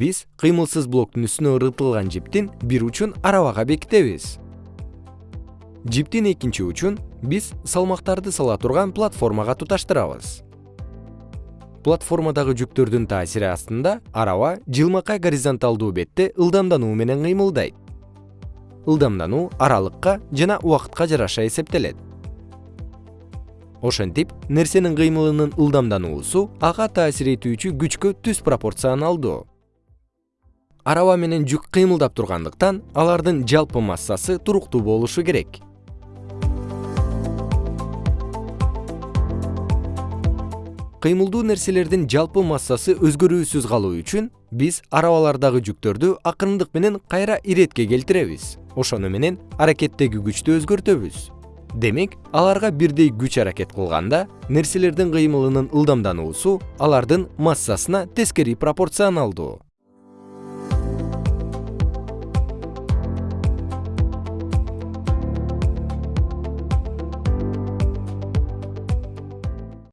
биз кыймылсыз блоктун үстүнө ыргытылган жиптин бир учун арабага бекитебиз. Жиптин экинчи учун биз салмактарды сала турган платформага туташтырабыз. Платформадагы жүктөрдүн таасири астында араба жылмакай горизонталдуу бетте ылдамдануу менен кыймылдайт. Ылдамдануу аралыкка жана убакытка жараша эсептелет. Ошентип нерсенин кыймылынын ылдамдануусу ага таасир этүүчү күчкө түз пропорционалдуу араба менен жүк кыймылдап тургандыктан алардын жалпы массасы туруктуу болушу керек. Кыймылдуу нерселердин жалпы массасы өзгөрүүсүз калуу үчүн биз арабалардагы жүктөрдү акырындык менен кайра иретке келтиребиз. Ошону менен аракеттеги күчтү өзгөртөбүз. Демек аларга бирдей күч аракет кылганда нерселердин кыймылынын ылдамдануусу алардын массасына тескери пропорционалдуу